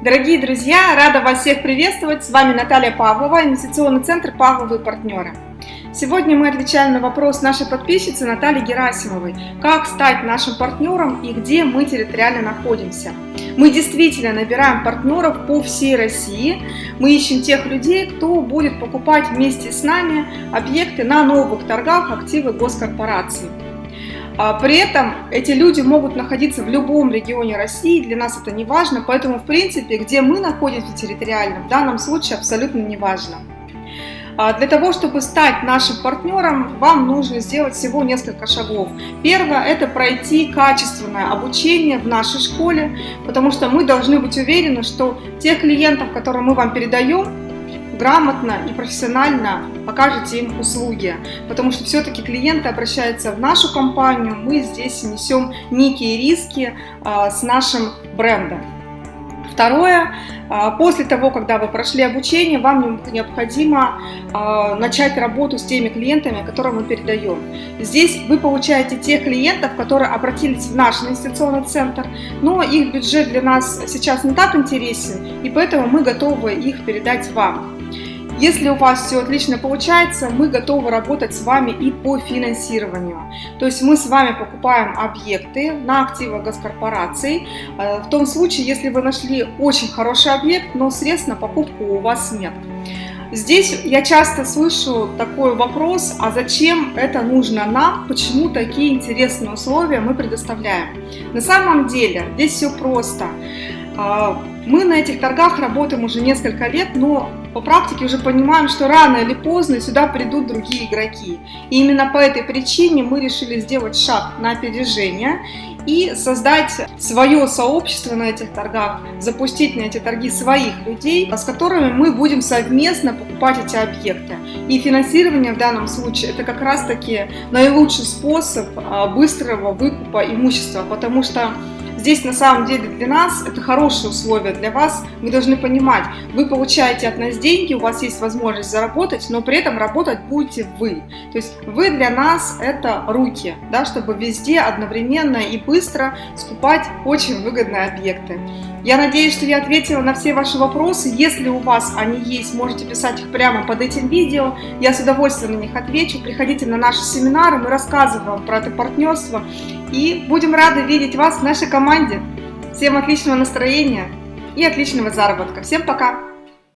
Дорогие друзья, рада вас всех приветствовать. С вами Наталья Павлова, инвестиционный центр «Павловые партнеры». Сегодня мы отвечаем на вопрос нашей подписчицы Натальи Герасимовой. Как стать нашим партнером и где мы территориально находимся? Мы действительно набираем партнеров по всей России. Мы ищем тех людей, кто будет покупать вместе с нами объекты на новых торгах активы госкорпораций. А, при этом эти люди могут находиться в любом регионе России, для нас это не важно, поэтому в принципе, где мы находимся территориально, в данном случае абсолютно не важно. А, для того, чтобы стать нашим партнером, вам нужно сделать всего несколько шагов. Первое – это пройти качественное обучение в нашей школе, потому что мы должны быть уверены, что тех клиентов, которые мы вам передаем, грамотно и профессионально покажете им услуги, потому что все-таки клиенты обращаются в нашу компанию, мы здесь несем некие риски а, с нашим брендом. Второе, а, после того, когда вы прошли обучение, вам необходимо а, начать работу с теми клиентами, которым мы передаем. Здесь вы получаете тех клиентов, которые обратились в наш инвестиционный центр, но их бюджет для нас сейчас не так интересен, и поэтому мы готовы их передать вам. Если у вас все отлично получается, мы готовы работать с вами и по финансированию. То есть мы с вами покупаем объекты на активы госкорпораций. Э, в том случае, если вы нашли очень хороший объект, но средств на покупку у вас нет. Здесь я часто слышу такой вопрос, а зачем это нужно нам, почему такие интересные условия мы предоставляем. На самом деле здесь все просто. А, мы на этих торгах работаем уже несколько лет, но по практике уже понимаем, что рано или поздно сюда придут другие игроки. И именно по этой причине мы решили сделать шаг на опережение и создать свое сообщество на этих торгах, запустить на эти торги своих людей, с которыми мы будем совместно покупать эти объекты. И финансирование в данном случае это как раз таки наилучший способ а, быстрого выкупа имущества, потому что Здесь на самом деле для нас это хорошие условия для вас. Вы должны понимать, вы получаете от нас деньги, у вас есть возможность заработать, но при этом работать будете вы. То есть вы для нас это руки, да, чтобы везде одновременно и быстро скупать очень выгодные объекты. Я надеюсь, что я ответила на все ваши вопросы. Если у вас они есть, можете писать их прямо под этим видео. Я с удовольствием на них отвечу. Приходите на наши семинары, мы рассказываем про это партнерство. И будем рады видеть вас в нашей команде. Всем отличного настроения и отличного заработка. Всем пока!